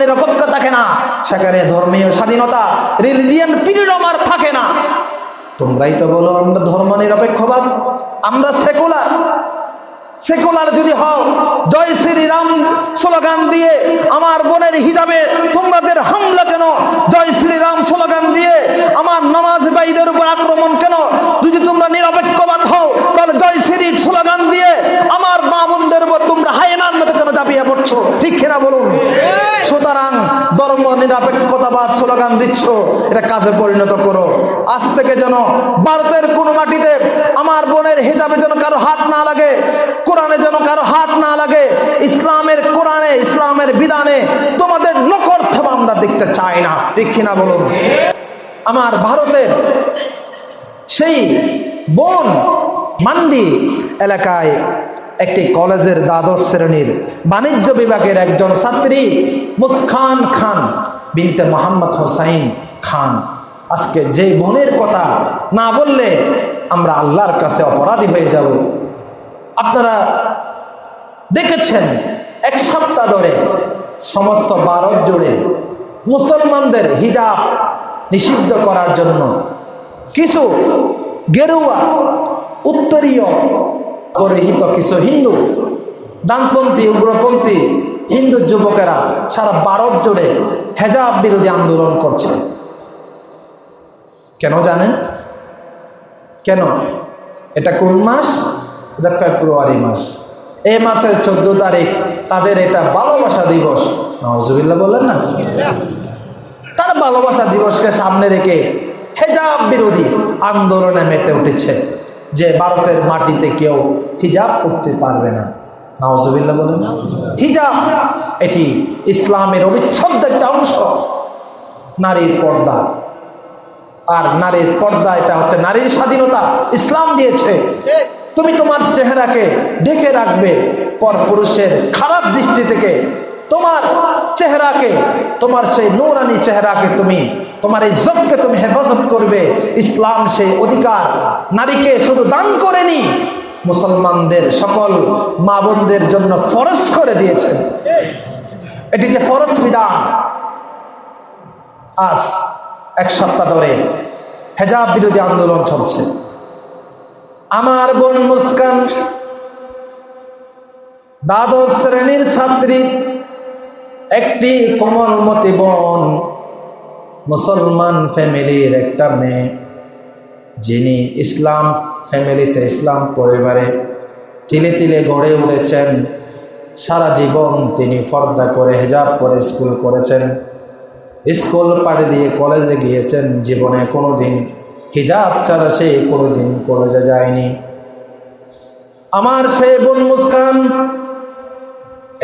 নিরপেক্ষ থাকে না। সেখানে ধর্মীয় স্বাধীনতা রিলিজিয়ান ফ্রিডম আর থাকে না। তোমরাই তো বলো আমরা ধর্ম নিরপেক্ষবাদ, আমরা সেকুলার সেকুলার যদি হও, জয় শ্রীরাম স্লোগান দিয়ে আমার বোনের হিজাবে তোমাদের হামলা কেন? জয় শ্রীরাম স্লোগান দিয়ে আমার নামাজ ভাইদের উপর আক্রমণ কেন? যদি তোমরা নিরপেক্ষবাদ হও, তাহলে জয় শ্রী স্লোগান দিয়ে আমার মা বোনদের উপর তোমরা হায়নার মতো কেন চাপিয়ে পড়ছো? ঠিক কিনা বলুন? নিরপেক্ষতাবাদ স্লোগান দিচ্ছ, এটা কাজে পরিণত করো। আজ থেকে যেন ভারতের কোন মাটিতে আমার বোনের হিজাবে যেন কারও হাত না লাগে, কোরআনে যেন কারও হাত না লাগে, ইসলামের কোরআনে, ইসলামের বিধানে তোমাদের নকর থাবা আমরা দেখতে চাই না। ঠিক কিনা বলুন? আমার ভারতের সেই বোন মান্ডি এলাকায় একটি কলেজের দ্বাদশ শ্রেণির বাণিজ্য বিভাগের একজন ছাত্রী মুসখান খান বিনতে মোহাম্মদ হোসাইন খান। আজকে যে বোনের কথা না বললে আমরা আল্লাহর কাছে অপরাধী হয়ে যাব। আপনারা দেখেছেন, এক সপ্তাহ ধরে সমস্ত ভারত জুড়ে মুসলমানদের হিজাব নিষিদ্ধ করার জন্য কিছু গেরুয়া, উত্তরীয় পরিহিত কিছু হিন্দু ডানপন্থী উগ্রপন্থী হিন্দু যুবকেরা সারা ভারত জুড়ে হেজাব বিরোধী আন্দোলন করছে। কেন জানেন? কেন? এটা কোন মাস? এটা ফেব্রুয়ারি মাস। এই মাসের চোদ্দ তারিখ তাদের এটা ভালোবাসা দিবস। নজবিল্লা বললেন না? তার ভালোবাসা দিবসকে সামনে রেখে হেজাব বিরোধী আন্দোলনে মেতে উঠেছে যে ভারতের মাটিতে কেউ হিজাব করতে পারবে না। নওয়াজবিল্লা বলেন। হিজাব, এটি ইসলামের অবিচ্ছেদ্য একটা অংশ। নারীর পর্দা। আর নারীর পর্দা, এটা হচ্ছে নারীর স্বাধীনতা। ইসলাম দিয়েছে। তুমি তোমার চেহারাকে ঢেকে রাখবে পর পুরুষের খারাপ দৃষ্টি থেকে। তোমার চেহারাকে, তোমার সেই নৌরানি চেহারাকে তুমি, তোমার ইজ্জতকে তুমি হেফাজত করবে। ইসলাম সেই অধিকার। নারীকে শুধু দান করেনি মুসলমানদের সকল মা বোনদের জন্য ফরজ করে দিয়েছেন। এটি যে ফরজ বিধান। আজ এক সপ্তাহ ধরে হেজাব বিরোধী আন্দোলন চলছে। আমার বোন মুস্কান দ্বাদশ শ্রেণির ছাত্রী, একটি কোমলমতি বোন, মুসলমান ফ্যামিলির একটা মেয়ে, যিনি ইসলাম ফ্যামিলিতে ইসলাম পরিবারে তিলে তিলে গড়ে উঠেছেন। সারা জীবন তিনি ফর্দা করে হেজাব করে স্কুল করেছেন। স্কুল পাড়ি দিয়ে কলেজে গিয়েছেন। জীবনে কোনো দিন হিজাব ছাড়া সে কোনো দিন কলেজে যায়নি। আমার সে বোন মুস্কান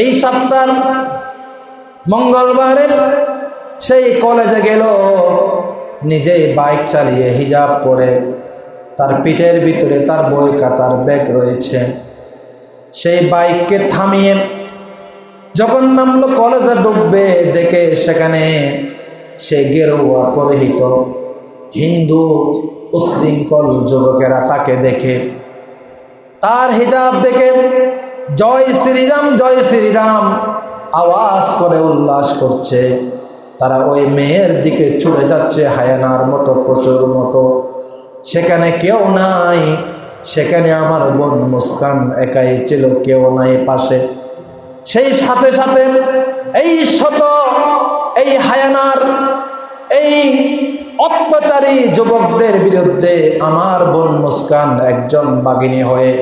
এই সপ্তাহ মঙ্গলবারে সেই কলেজে গেল। নিজেই বাইক চালিয়ে হিজাব পরে তার পিঠের ভিতরে তার বই খাতার ব্যাগ রয়েছে। সেই বাইককে থামিয়ে যখন নামলো, কলেজে ডুববে দেখে সেখানে সে গেরুয়া পরিহিত হিন্দু উশৃঙ্খল যুবকেরা তাকে দেখে। তার হিজাব দেখে জয় শ্রীরাম জয় শ্রীরাম আওয়াজ করে উল্লাস করছে। তারা ওই মেয়ের দিকে ছুটে যাচ্ছে হায়ানার মতো, প্রচুর মতো। সেখানে কেউ নাই। সেখানে আমার বোন মুস্কান একাই ছিল, কেউ নাই পাশে। সেই সাথে সাথে এই শত, এই হায়ানার, এই অত্যাচারী যুবকদের বিরুদ্ধে আমার বোন মুস্কান একজন বাগিনী হয়ে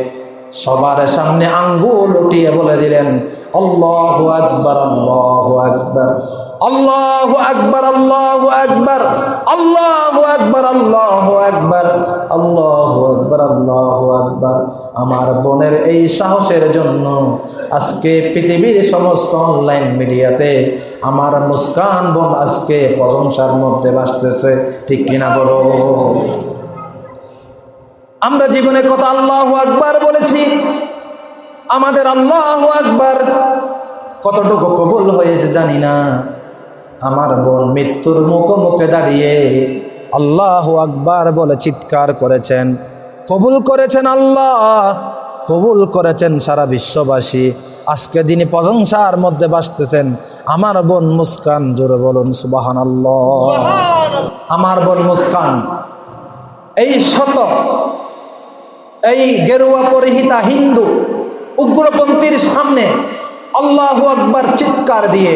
সবার সামনে আঙ্গুল উঠিয়ে বলে দিলেন, আল্লাহ আকবর আল্লাহ আকবর। আল্লাহ আকবর আল্লাহ আকবর আল্লাহ আকবর আল্লাহ আকবর আল্লাহ আকবর আল্লাহ আকবর। আমার বোনের এই সাহসের জন্য আজকে পৃথিবীর সমস্ত অনলাইন মিডিয়াতে আমার মুস্কান বোন আজকে প্রশংসার মধ্যে বাসতেছে ঠিক কিনা বলো? আমরা জীবনে কত আল্লাহ আকবার বলেছি। আমাদের আল্লাহ আকবার কতটুকু কবুল হয়েছে জানি না। আমার বোন মৃত্যুর মুখোমুখে দাঁড়িয়ে আল্লাহ আকবার বলে চিৎকার করেছেন। কবুল করেছেন আল্লাহ কবুল করেছেন সারা বিশ্ববাসী। আজকে যিনি প্রশংসার মধ্যে বাসতেছেন আমার বোন মুস্কান জোরে বলুন সুবাহান আল্লাহ আমার বোন মুস্কান এই শত এই গেরুয়া পরিহিতা হিন্দু উগ্রপন্থীর সামনে আল্লাহু আকবার চিৎকার দিয়ে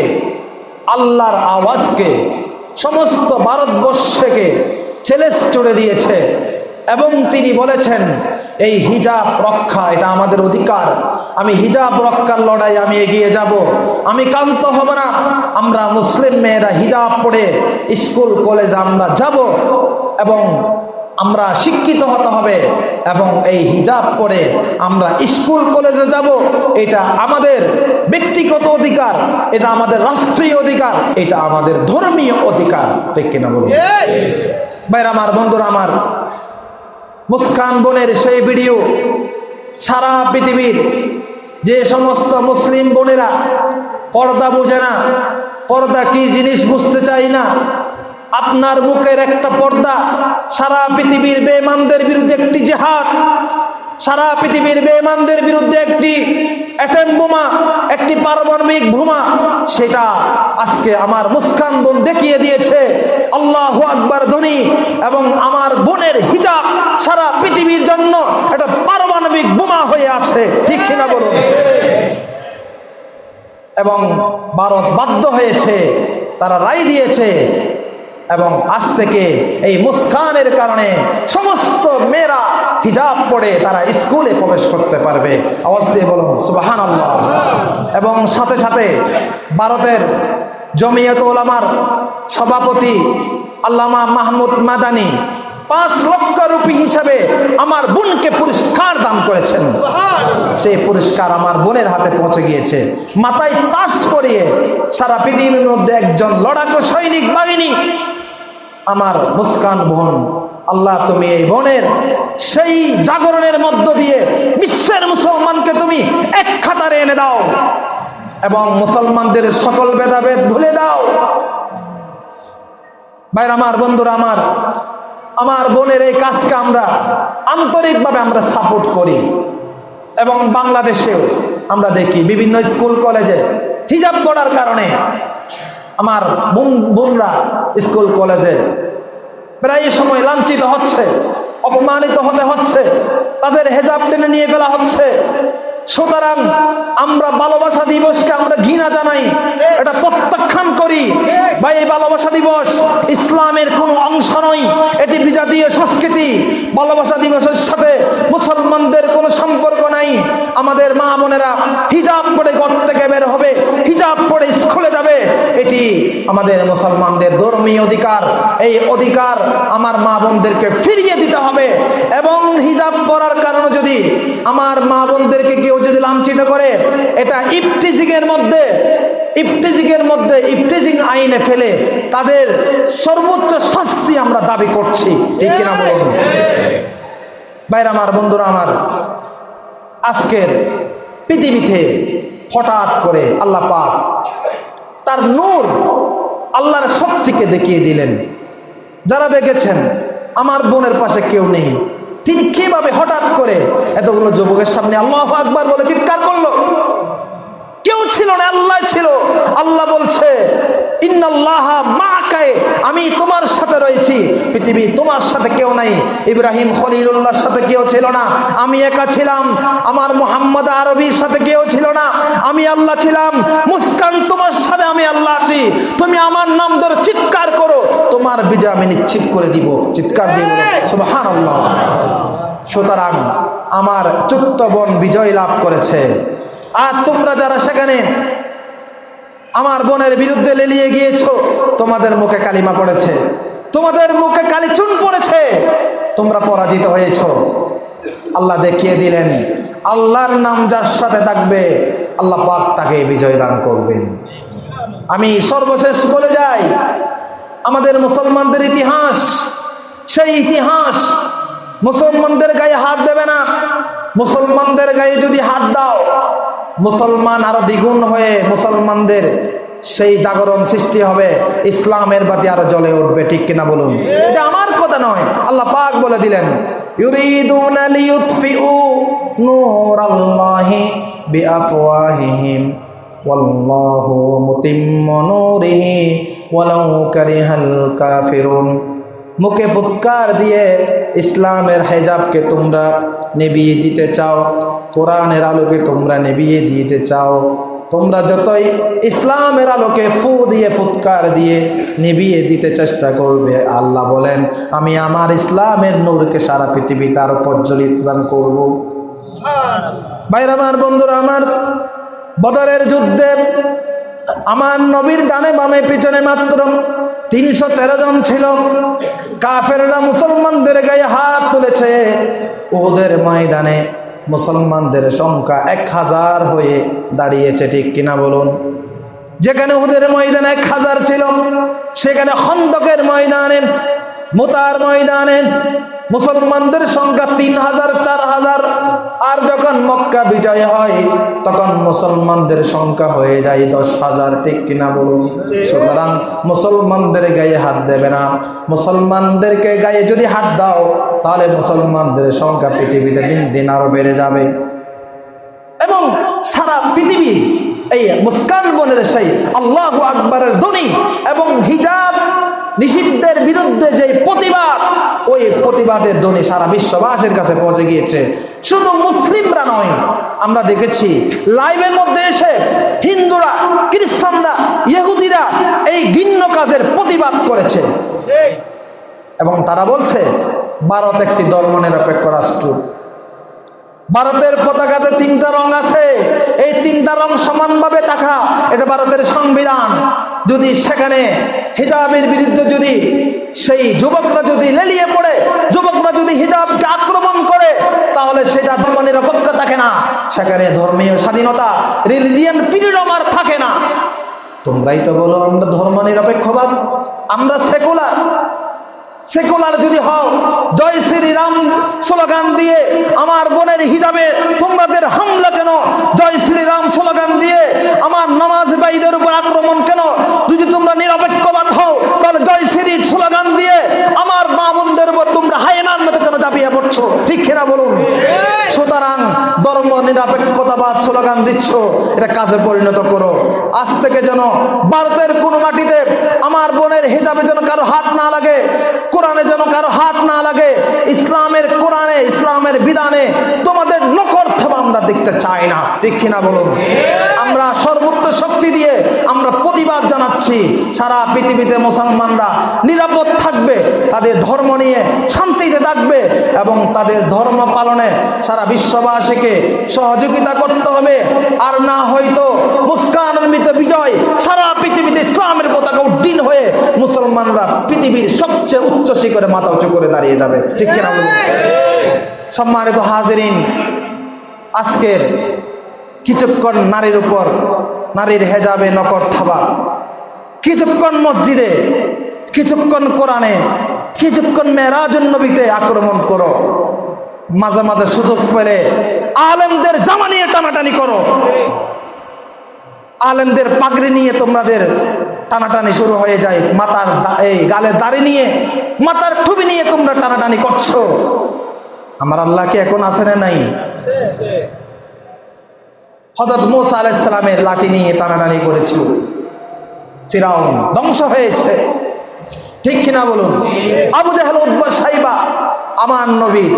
আল্লাহর আওয়াজকে সমস্ত ভারতবর্ষকে চ্যালেঞ্জ করে দিয়েছে। এবং তিনি বলেছেন, এই হিজাব রক্ষা, এটা আমাদের অধিকার। আমি হিজাব রক্ষার লড়াই, আমি এগিয়ে যাব। আমি কান্ত হব না। আমরা মুসলিম মেয়েরা হিজাব পড়ে স্কুল, কলেজ আমরা যাব এবং আমরা শিক্ষিত হতে হবে এবং এই হিজাব করে আমরা স্কুল কলেজে যাব এটা আমাদের ব্যক্তিগত অধিকার এটা আমাদের রাষ্ট্রীয় অধিকার এটা আমাদের ধর্মীয় অধিকার। ঠিক কিনা বলুন? ভাইরা আমার বন্ধুরা আমার মুস্কান বোনের সেই ভিডিও সারা পৃথিবীর যে সমস্ত মুসলিম বোনেরা পর্দা বোঝে না পর্দা কি জিনিস বুঝতে চাই না আপনার মুখের একটা পর্দা সারা পৃথিবীর বেমানদের বিরুদ্ধে একটি জেহাদ, সারা পৃথিবীর বেমানদের বিরুদ্ধে একটি অ্যাটেম বোমা, একটি পারমাণবিক বোমা, সেটা আজকে আমার মুস্কান বোন দেখিয়ে দিয়েছে। আল্লাহ আকবার ধ্বনি এবং আমার বোনের হিজাব সারা পৃথিবীর জন্য একটা পারমাণবিক বোমা হয়ে আছে। ঠিক কিনা বলুন? এবং ভারত বাধ্য হয়েছে, তারা রায় দিয়েছে এবং আজ থেকে এই মুস্কানের কারণে সমস্ত মেয়েরা হিজাব পড়ে তারা স্কুলে প্রবেশ করতে পারবে। দিয়ে বলুন সুবাহান আল্লাহ এবং সাথে সাথে ভারতের জমিয়ত ওলামার সভাপতি আল্লামা মাহমুদ মাদানি পাঁচ লক্ষ রুপি হিসাবে আমার বোনকে পুরস্কার দান করেছেন। সেই পুরস্কার আমার বোনের হাতে পৌঁছে গিয়েছে। মাথায় তাস পরিয়ে সারা পৃথিবীর মধ্যে একজন লড়াকু সৈনিক বাহিনী আমার মুস্কান বোন আল্লাহ তুমি এই বোনের সেই জাগরণের মধ্য দিয়ে বিশ্বের মুসলমানকে তুমি এক খাতারে এনে দাও এবং মুসলমানদের সকল ভেদাভেদ ভুলে দাও। ভাইর আমার বন্ধুরা আমার আমার বোনের এই কাজকে আমরা আন্তরিকভাবে আমরা সাপোর্ট করি এবং বাংলাদেশেও আমরা দেখি বিভিন্ন স্কুল কলেজে হিজাব পড়ার কারণে আমার বোন, বোনরা স্কুল, কলেজে প্রায় সময় লাঞ্ছিত হচ্ছে, অপমানিত হতে হচ্ছে, তাদের হেজাব টেনে নিয়ে ফেলা হচ্ছে। সুতরাং আমরা ভালোবাসা দিবসকে আমরা ঘৃণা জানাই, এটা প্রত্যাখ্যান করি। বা এই ভালোবাসা দিবস ইসলামের কোনো অংশ নয়, এটি বিজাতীয় সংস্কৃতি। ভালোবাসা দিবসের সাথে মুসলমানদের আমাদের মা বোনেরা হিজাব পড়ে ঘর থেকে বের হবে, হিজাব পড়ে স্কুলে যাবে। এটি আমাদের মুসলমানদের ধর্মীয় অধিকার। এই অধিকার আমার মা বোনদেরকে ফিরিয়ে দিতে হবে এবং হিজাব পরার কারণে যদি আমার মা বোনদেরকে কেউ যদি লাঞ্ছিত করে, এটা ইফটিজিং এর মধ্যে ইফটিজিং এর মধ্যে ইফটিজিং আইনে ফেলে তাদের সর্বোচ্চ শাস্তি আমরা দাবি করছি। ঠিক কিনা বলুন? বাইরে আমার, বন্ধুরা আমার আজকের পৃথিবীতে হঠাৎ করে আল্লাহ পাক তার নূর আল্লাহর শক্তিকে দেখিয়ে দিলেন। যারা দেখেছেন, আমার বোনের পাশে কেউ নেই। তিনি কীভাবে হঠাৎ করে এতগুলো যুবকের সামনে আল্লাহ আকবার বলে চিৎকার করল? কেউ ছিল না, আল্লাহ ছিল। আল্লাহ বলছে আমি তোমার সাথে রয়েছি। পৃথিবী তোমার সাথে কেউ নাই, ইব্রাহিম খলিলুল্লাহর সাথে কেউ ছিল না। আমি একা ছিলাম, আমার মোহাম্মদ আরবির সাথে কেউ ছিল না। আমি আল্লাহ ছিলাম, মুস্কান তোমার সাথে আমি আল্লাহ আছি। তুমি আমার নাম ধরে চিৎকার করো, তোমার বিজয় আমি নিশ্চিত করে দিব। চিৎকার সুবহান আল্লাহ সুতরাং আমার ছোট্ট বোন বিজয় লাভ করেছে। আর তোমরা যারা সেখানে আমার বোনের বিরুদ্ধে লেলিয়ে গিয়েছো, তোমাদের মুখে কালিমা পড়েছে। তোমাদের মুখে কালি চুন পড়েছে। তোমরা পরাজিত হয়েছ। আল্লাহ দেখিয়ে দিলেন, আল্লাহর নাম যার সাথে থাকবে, আল্লাহ পাক তাকে বিজয় দান করবেন। আমি সর্বশেষ বলে যাই, আমাদের মুসলমানদের ইতিহাস, সেই ইতিহাস মুসলমানদের গায়ে হাত দেবে না। মুসলমানদের গায়ে যদি হাত দাও মুসলমান আরও দ্বিগুণ হয়ে মুসলমানদের সেই জাগরণ সৃষ্টি হবে, ইসলামের বাতি আরও জ্বলে উঠবে, ঠিক কিনা বলুন? এটা আমার কথা নয়, আল্লাহ পাক বলে দিলেন, ইউরিদুনা মুখে ফুৎকার দিয়ে ইসলামের হেজাবকে তোমরা নেবিয়ে দিতে চাও, কোরআনের আলোকে তোমরা নেবিয়ে দিতে চাও। তোমরা যতই ইসলামের আলোকে ফু দিয়ে ফুৎকার দিয়ে নিবিয়ে দিতে চেষ্টা করবে, আল্লাহ বলেন, আমি আমার ইসলামের নূরকে সারা পৃথিবীতে আরও প্রজ্বলিত দান করব। ভাইর আমার, বন্ধুরা আমার, বদরের যুদ্ধে আমার নবীর ডানে বামে, পিছনে মাত্র তিনশো তেরো জন ছিল। কাফেররা মুসলমানদের গায়ে হাত তুলেছে। ওদের ময়দানে মুসলমানদের সংখ্যা এক হাজার হয়ে দাঁড়িয়েছে, ঠিক কিনা বলুন? যেখানে ওদের ময়দানে এক হাজার ছিল, সেখানে খন্দকের ময়দানে, মোতার ময়দানে মুসলমানদের সংখ্যা তিন হাজার আর যখন মক্কা বিজয় হয়, তখন মুসলমানদের সংখ্যা হয়ে যায় দশ হাজার, ঠিক কিনা বলুন? সুতরাং মুসলমানদের গায়ে হাত দেবে না। মুসলমানদেরকে গায়ে যদি হাত দাও, তাহলে মুসলমানদের সংখ্যা পৃথিবীতে দিন দিন আরও বেড়ে যাবে। এবং সারা পৃথিবী এই মুস্কান বনের সেই আল্লাহ আকবরের ধ্বনি এবং হিজাব নিষিদ্ধের বিরুদ্ধে যে প্রতিবাদ ওই প্রতিবাদের ধ্বনি সারা বিশ্ববাসীর কাছে পৌঁছে গিয়েছে। শুধু মুসলিমরা নয় আমরা দেখেছি লাইভের মধ্যে এসে হিন্দুরা খ্রিস্টানরা ইহুদিরা এই ঘিন্ন কাজের প্রতিবাদ করেছে। এবং তারা বলছে ভারত একটি ধর্ম নিরপেক্ষ রাষ্ট্র। ভারতের পতাকাতে তিনটা রং আছে। এই তিনটা রং সমানভাবে থাকা, এটা ভারতের সংবিধান। যদি সেখানে হিজাবের বিরুদ্ধে যদি সেই যুবকরা যদি লেলিয়ে পড়ে, যুবকরা যদি হিজাবকে আক্রমণ করে, তাহলে সেটা ধর্ম নিরপেক্ষ থাকে না। সেখানে ধর্মীয় স্বাধীনতা রিলিজিয়ান ফ্রিডম আর থাকে না। তোমরাই তো বলো আমরা ধর্ম নিরপেক্ষবাদ, আমরা সেকুলার সেকুলার যদি হও, জয় শ্রীরাম স্লোগান দিয়ে আমার বোনের হিজাবে তোমাদের হামলা কেন? জয় শ্রীরাম স্লোগান দিয়ে আমার নামাজ ভাইদের উপর আক্রমণ কেন? যদি তোমরা নিরপেক্ষবাদ হও, তাহলে জয় শ্রী স্লোগান দিয়ে আমার মা বোনদের উপর তোমরা হায়নার মতো কেন চাপিয়ে পড়ছো? ঠিক বলুন? সুতরাং ধর্ম, নিরপেক্ষতাবাদ, স্লোগান দিচ্ছ, এটা কাজে পরিণত করো। আজ থেকে যেন ভারতের কোনো মাটিতে আমার বোনের হিজাবে যেন কারও হাত না লাগে, কোরআনে যেন কারও হাত না লাগে, ইসলামের কোরআনে, ইসলামের বিধানে তোমাদের নকর থাবা আমরা দেখতে চাই না। ঠিক কিনা বলুন? আমরা সর্বোচ্চ শক্তি দিয়ে আমরা প্রতিবাদ জানাচ্ছি, সারা পৃথিবীতে মুসলমানরা নিরাপদ থাকবে, তাদের ধর্ম নিয়ে শান্তিতে থাকবে এবং তাদের ধর্ম পালনে সারা বিশ্ববাসীকে সহযোগিতা করতে হবে। আর না হয়তো মুস্কানের মৃত বিজয় সারা পৃথিবীতে ইসলামের পতাকা উড্ডীন হয়ে মুসলমানরা পৃথিবীর সবচেয়ে উচ্চ শিখরে মাথা উঁচু করে দাঁড়িয়ে যাবে। ঠিক কিনা সম্মানিত হাজরিন, আজকের কিছুক্ষণ নারীর উপর নারীর হেজাবে নকর থাবা। কিছুক্ষণ মসজিদে, কিছুক্ষণ কোরআনে, কিছুক্ষণ মেরাজুন নবীতে আক্রমণ করো। মাঝে মাঝে সুযোগ পেলে আলেমদের জামা নিয়ে টানাটানি করো। আলেমদের পাগড়ি নিয়ে তোমাদের টানাটানি শুরু হয়ে যায়। মাথার দা- এই গালের দাড়ি নিয়ে, মাথার ঠুবি নিয়ে তোমরা টানাটানি করছ। আমার আল্লাহকে এখন আছে না নাই? হজরত মোসা আলাইসালামের লাঠি নিয়ে টানাটানি করেছিল। ফিরাউন ধ্বংস হয়েছে। ঠিক কিনা বলুন? আবু জাহেল উদ্বা সাইবা, আমার নবীর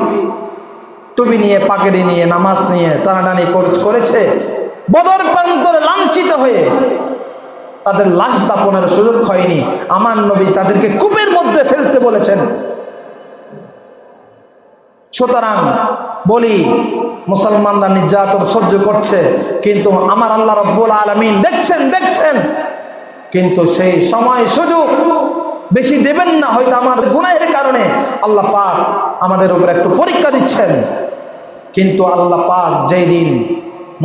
টুপি নিয়ে পাকেড়ি নিয়ে, নামাজ নিয়ে টানাটানি কর- করেছে, বদর প্রান্তরে লাঞ্ছিত হয়ে তাদের লাশ দাপনের সুযোগ হয়নি। আমার নবী তাদেরকে কূপের মধ্যে ফেলতে বলেছেন। সুতরাং বলি, মুসলমানরা নির্যাতন সহ্য করছে, কিন্তু আমার আল্লাহ রব্বুল আলমিন দেখছেন দেখছেন। কিন্তু সেই সময় সুযোগ বেশি দেবেন না, হয়তো আমার গুনাহের কারণে। আল্লাহ পাক আমাদের উপর একটু পরীক্ষা দিচ্ছেন। কিন্তু আল্লাহ পাক যেই দিন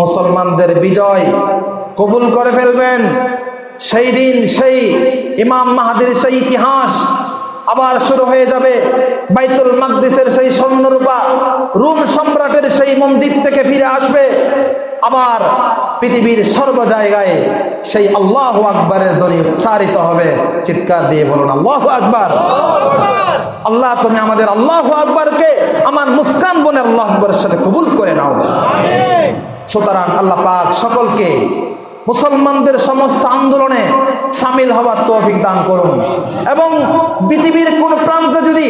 মুসলমানদের বিজয় কবুল করে ফেলবেন, সেই দিন সেই ইমাম মাহাদির সেই ইতিহাস আবার শুরু হয়ে যাবে। বাইতুল মাকদিসের সেই স্বর্ণরূপা, রুম সম্রাটের সেই মন্দির থেকে ফিরে আসবে। আবার পৃথিবীর সর্ব জায়গায় সেই আল্লাহ আকবরের ধ্বনি উচ্চারিত হবে। চিৎকার দিয়ে বলুন, আল্লাহ আকবর। আল্লাহ, তুমি আমাদের আল্লাহ আকবরকে আমার মুস্কান বোনের আল্লাহ আকবরের সাথে কবুল করে নাও। সুতরাং আল্লাহ পাক সকলকে মুসলমানদের সমস্ত আন্দোলনে সামিল হওয়ার তৌফিক দান করুন। এবং পৃথিবীর কোন প্রান্তে যদি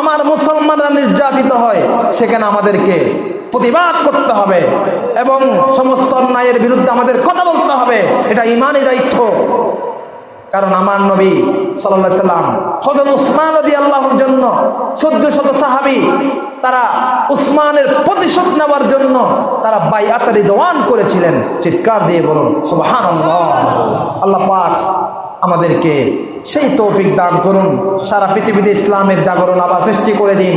আমার মুসলমানরা নির্যাতিত হয়, সেখানে আমাদেরকে প্রতিবাদ করতে হবে এবং সমস্ত অন্যায়ের বিরুদ্ধে আমাদের কথা বলতে হবে। এটা ইমানই দায়িত্ব। কারণ আমার নবী সাল্লাহ সাল্লাম হজরত উসমান রদি আল্লাহর জন্য চোদ্দ শত সাহাবি, তারা উসমানের প্রতিশোধ নেওয়ার জন্য তারা বাইআতারি দোয়ান করেছিলেন। চিৎকার দিয়ে বলুন সুবাহান আল্লাহ পাক আমাদেরকে সেই তৌফিক দান করুন। সারা পৃথিবীতে ইসলামের জাগরণ আবার সৃষ্টি করে দিন।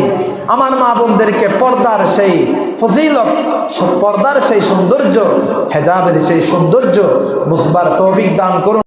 আমার মা বোনদেরকে পর্দার সেই ফজিলত পর্দার সেই সৌন্দর্য হেজাবের সেই সৌন্দর্য বুঝবার তৌফিক দান করুন।